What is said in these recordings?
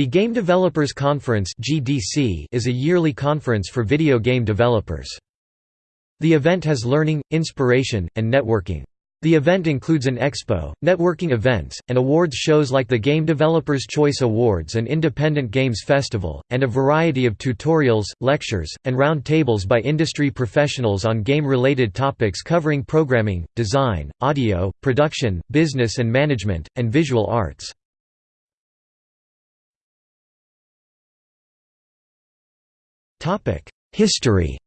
The Game Developers Conference is a yearly conference for video game developers. The event has learning, inspiration, and networking. The event includes an expo, networking events, and awards shows like the Game Developers Choice Awards and Independent Games Festival, and a variety of tutorials, lectures, and round tables by industry professionals on game-related topics covering programming, design, audio, production, business and management, and visual arts. History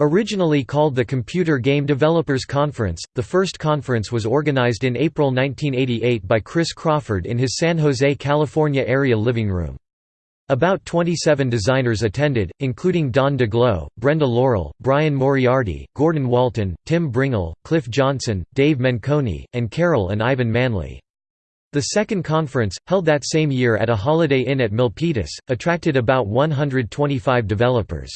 Originally called the Computer Game Developers Conference, the first conference was organized in April 1988 by Chris Crawford in his San Jose, California area living room. About 27 designers attended, including Don Daglow, Brenda Laurel, Brian Moriarty, Gordon Walton, Tim Brengle, Cliff Johnson, Dave Menconi, and Carol and Ivan Manley. The second conference, held that same year at a Holiday Inn at Milpitas, attracted about 125 developers.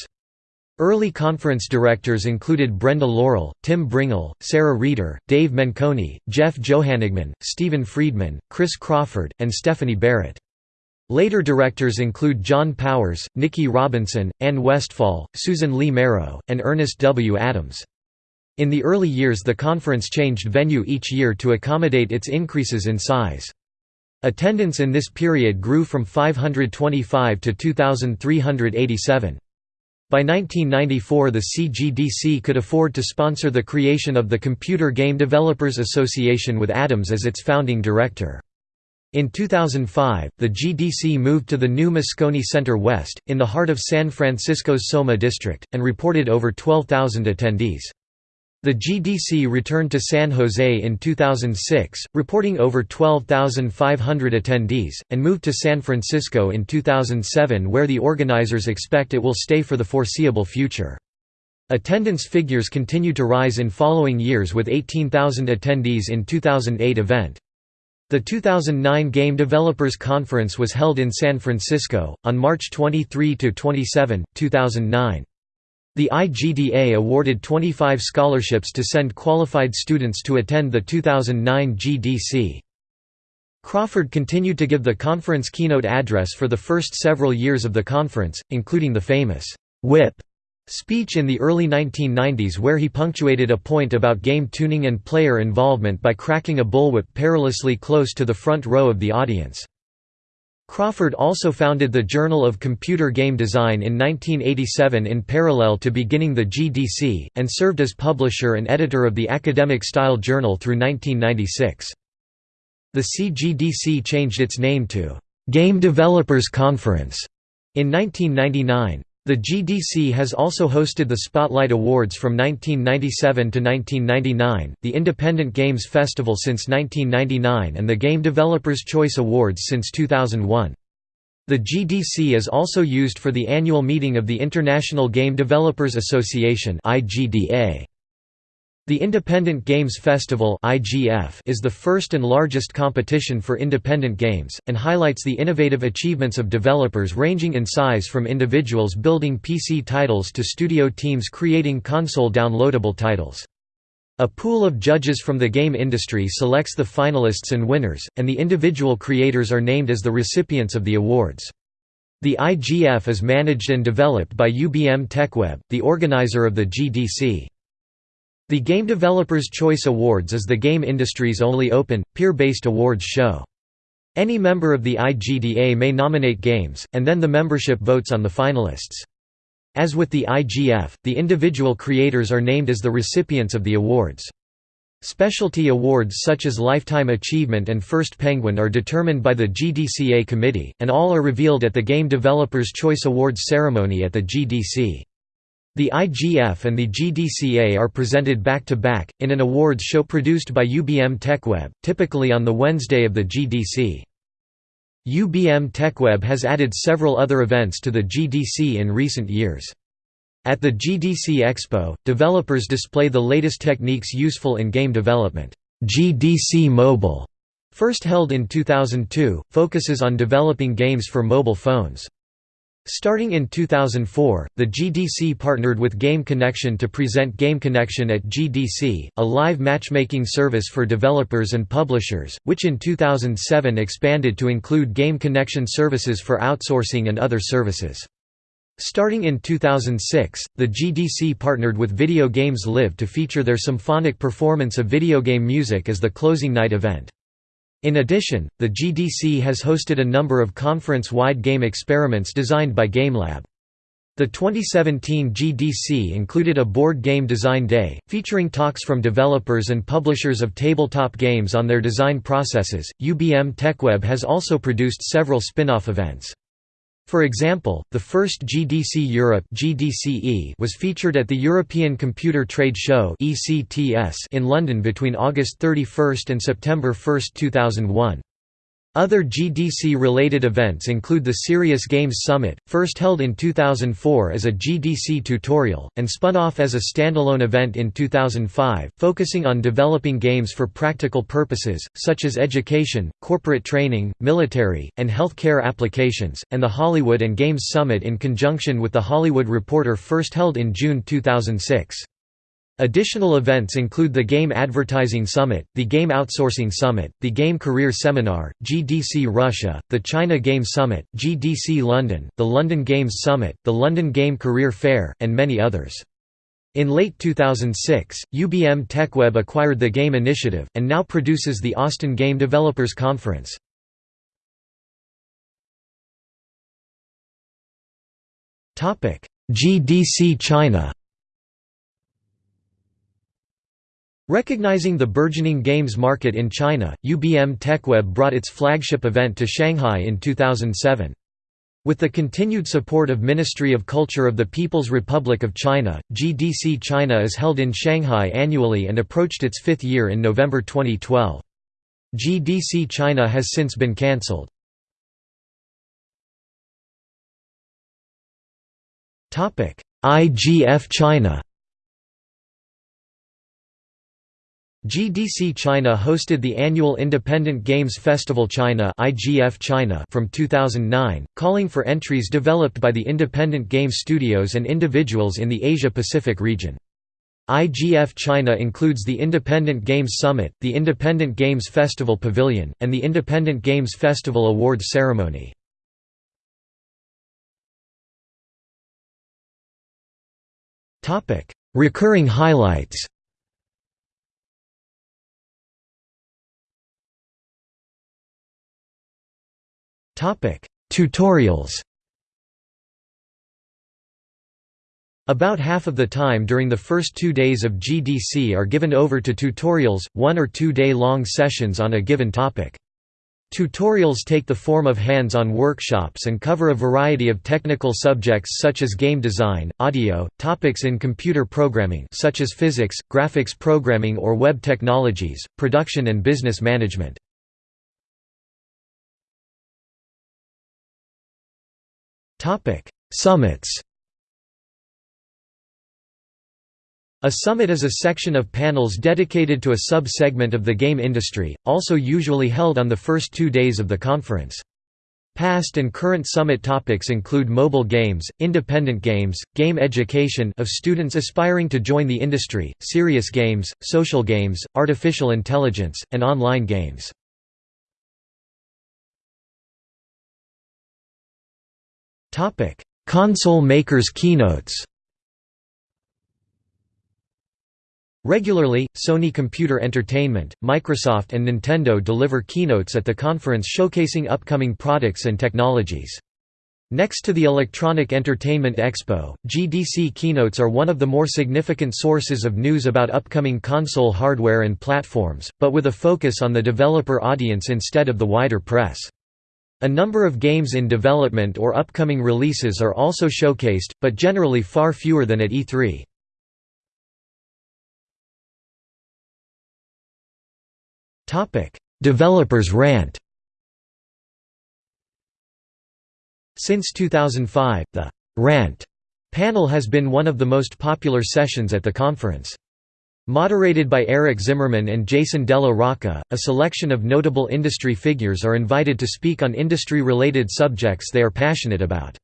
Early conference directors included Brenda Laurel, Tim Brengle, Sarah Reeder, Dave Menconi, Jeff Johannigman, Stephen Friedman, Chris Crawford, and Stephanie Barrett. Later directors include John Powers, Nikki Robinson, Ann Westfall, Susan Lee Merrow, and Ernest W. Adams. In the early years the conference changed venue each year to accommodate its increases in size. Attendance in this period grew from 525 to 2,387. By 1994 the CGDC could afford to sponsor the creation of the Computer Game Developers Association with Adams as its founding director. In 2005, the GDC moved to the new Moscone Center West, in the heart of San Francisco's Soma district, and reported over 12,000 attendees. The GDC returned to San Jose in 2006, reporting over 12,500 attendees, and moved to San Francisco in 2007 where the organizers expect it will stay for the foreseeable future. Attendance figures continue to rise in following years with 18,000 attendees in 2008 event. The 2009 Game Developers Conference was held in San Francisco, on March 23–27, 2009. The IGDA awarded 25 scholarships to send qualified students to attend the 2009 GDC. Crawford continued to give the conference keynote address for the first several years of the conference, including the famous «whip» speech in the early 1990s where he punctuated a point about game tuning and player involvement by cracking a bullwhip perilously close to the front row of the audience. Crawford also founded the Journal of Computer Game Design in 1987 in parallel to beginning the GDC, and served as publisher and editor of the Academic Style Journal through 1996. The CGDC changed its name to Game Developers Conference in 1999. The GDC has also hosted the Spotlight Awards from 1997 to 1999, the Independent Games Festival since 1999 and the Game Developers Choice Awards since 2001. The GDC is also used for the annual meeting of the International Game Developers Association IGDA. The Independent Games Festival is the first and largest competition for independent games, and highlights the innovative achievements of developers ranging in size from individuals building PC titles to studio teams creating console downloadable titles. A pool of judges from the game industry selects the finalists and winners, and the individual creators are named as the recipients of the awards. The IGF is managed and developed by UBM TechWeb, the organizer of the GDC. The Game Developers Choice Awards is the game industry's only open, peer-based awards show. Any member of the IGDA may nominate games, and then the membership votes on the finalists. As with the IGF, the individual creators are named as the recipients of the awards. Specialty awards such as Lifetime Achievement and First Penguin are determined by the GDCA committee, and all are revealed at the Game Developers Choice Awards ceremony at the GDC. The IGF and the GDCA are presented back-to-back, -back, in an awards show produced by UBM TechWeb, typically on the Wednesday of the GDC. UBM TechWeb has added several other events to the GDC in recent years. At the GDC Expo, developers display the latest techniques useful in game development. GDC Mobile, first held in 2002, focuses on developing games for mobile phones. Starting in 2004, the GDC partnered with Game Connection to present Game Connection at GDC, a live matchmaking service for developers and publishers, which in 2007 expanded to include Game Connection services for outsourcing and other services. Starting in 2006, the GDC partnered with Video Games Live to feature their symphonic performance of video game music as the closing night event. In addition, the GDC has hosted a number of conference-wide game experiments designed by GameLab. The 2017 GDC included a board game design day, featuring talks from developers and publishers of tabletop games on their design processes. UBM TechWeb has also produced several spin-off events. For example, the first GDC Europe was featured at the European Computer Trade Show in London between August 31 and September 1, 2001. Other GDC-related events include the Serious Games Summit, first held in 2004 as a GDC tutorial, and spun off as a standalone event in 2005, focusing on developing games for practical purposes, such as education, corporate training, military, and healthcare applications, and the Hollywood and Games Summit in conjunction with the Hollywood Reporter first held in June 2006. Additional events include the Game Advertising Summit, the Game Outsourcing Summit, the Game Career Seminar, GDC Russia, the China Game Summit, GDC London, the London Games Summit, the London Game Career Fair, and many others. In late 2006, UBM TechWeb acquired the Game Initiative, and now produces the Austin Game Developers Conference. GDC China Recognizing the burgeoning games market in China, UBM TechWeb brought its flagship event to Shanghai in 2007. With the continued support of Ministry of Culture of the People's Republic of China, GDC China is held in Shanghai annually and approached its fifth year in November 2012. GDC China has since been cancelled. IGF China GDC China hosted the annual Independent Games Festival China (IGF China) from 2009, calling for entries developed by the independent game studios and individuals in the Asia-Pacific region. IGF China includes the Independent Games Summit, the Independent Games Festival Pavilion, and the Independent Games Festival Awards ceremony. Recurring highlights Tutorials About half of the time during the first two days of GDC are given over to tutorials, one or two day long sessions on a given topic. Tutorials take the form of hands-on workshops and cover a variety of technical subjects such as game design, audio, topics in computer programming such as physics, graphics programming or web technologies, production and business management. Summits A summit is a section of panels dedicated to a sub-segment of the game industry, also usually held on the first two days of the conference. Past and current summit topics include mobile games, independent games, game education of students aspiring to join the industry, serious games, social games, artificial intelligence, and online games. Topic: Console makers keynotes. Regularly, Sony Computer Entertainment, Microsoft and Nintendo deliver keynotes at the conference showcasing upcoming products and technologies. Next to the Electronic Entertainment Expo, GDC keynotes are one of the more significant sources of news about upcoming console hardware and platforms, but with a focus on the developer audience instead of the wider press. A number of games in development or upcoming releases are also showcased, but generally far fewer than at E3. Developers rant Since 2005, the «rant» panel has been one of the most popular sessions at the conference. Moderated by Eric Zimmerman and Jason Della Rocca, a selection of notable industry figures are invited to speak on industry-related subjects they are passionate about.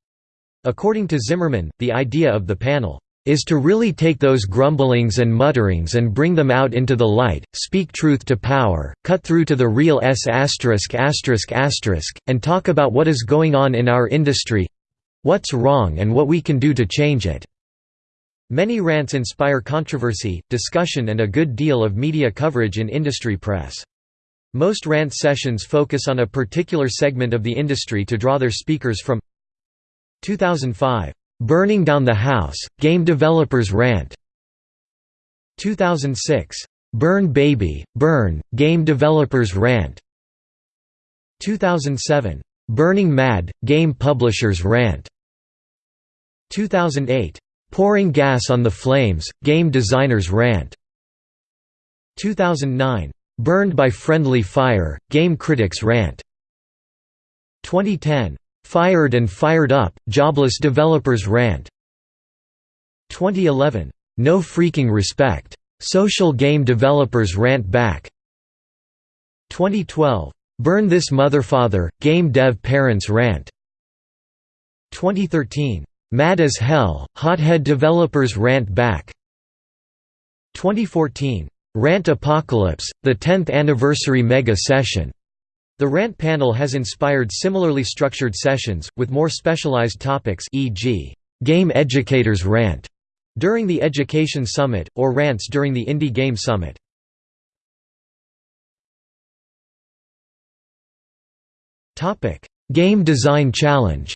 According to Zimmerman, the idea of the panel is to really take those grumblings and mutterings and bring them out into the light, speak truth to power, cut through to the real s asterisk asterisk asterisk, and talk about what is going on in our industry—what's wrong and what we can do to change it." Many rants inspire controversy, discussion and a good deal of media coverage in industry press. Most rant sessions focus on a particular segment of the industry to draw their speakers from 2005 Burning Down the House, Game Developers Rant 2006. Burn Baby, Burn, Game Developers Rant 2007. Burning Mad, Game Publishers Rant 2008. Pouring Gas on the Flames, Game Designers Rant 2009. Burned by Friendly Fire, Game Critics Rant 2010. Fired and Fired Up, Jobless Developers Rant 2011. No Freaking Respect. Social Game Developers Rant Back 2012. Burn This Motherfather, Game Dev Parents Rant 2013. Mad as Hell, Hothead Developers Rant Back 2014. Rant Apocalypse, the 10th Anniversary Mega Session the rant panel has inspired similarly structured sessions, with more specialized topics e.g., Game Educators Rant during the Education Summit, or rants during the Indie Game Summit. Game Design Challenge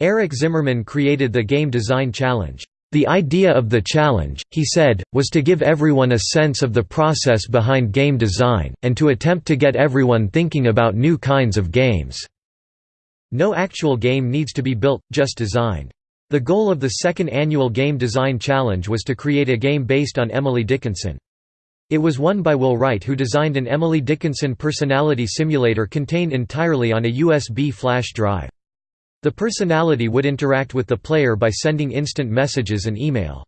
Eric Zimmerman created the Game Design Challenge. The idea of the challenge, he said, was to give everyone a sense of the process behind game design, and to attempt to get everyone thinking about new kinds of games. No actual game needs to be built, just designed. The goal of the second annual Game Design Challenge was to create a game based on Emily Dickinson. It was won by Will Wright who designed an Emily Dickinson personality simulator contained entirely on a USB flash drive. The personality would interact with the player by sending instant messages and email.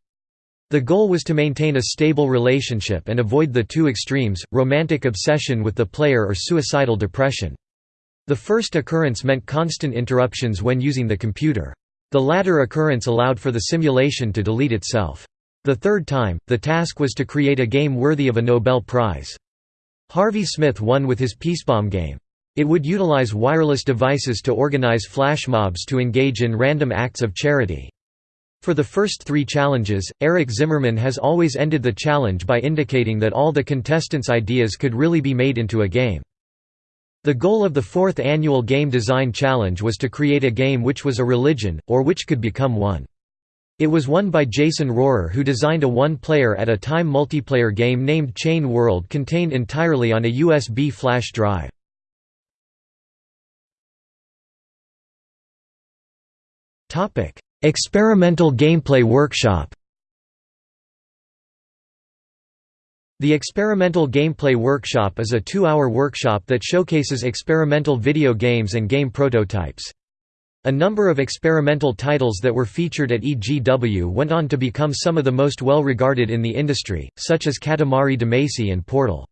The goal was to maintain a stable relationship and avoid the two extremes, romantic obsession with the player or suicidal depression. The first occurrence meant constant interruptions when using the computer. The latter occurrence allowed for the simulation to delete itself. The third time, the task was to create a game worthy of a Nobel Prize. Harvey Smith won with his Peacebomb game. It would utilize wireless devices to organize flash mobs to engage in random acts of charity. For the first three challenges, Eric Zimmerman has always ended the challenge by indicating that all the contestants' ideas could really be made into a game. The goal of the fourth annual Game Design Challenge was to create a game which was a religion, or which could become one. It was won by Jason Rohrer who designed a one-player at a time multiplayer game named Chain World contained entirely on a USB flash drive. Topic: Experimental Gameplay Workshop. The Experimental Gameplay Workshop is a two-hour workshop that showcases experimental video games and game prototypes. A number of experimental titles that were featured at EGW went on to become some of the most well-regarded in the industry, such as Katamari Damacy and Portal.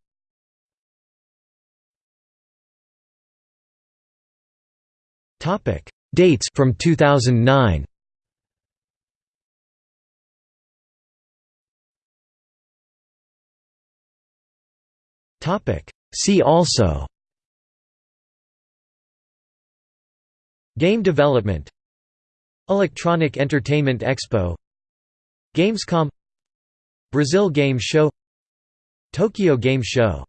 Dates from 2009. Topic. See also. Game development. Electronic Entertainment Expo. Gamescom. Brazil Game Show. Tokyo Game Show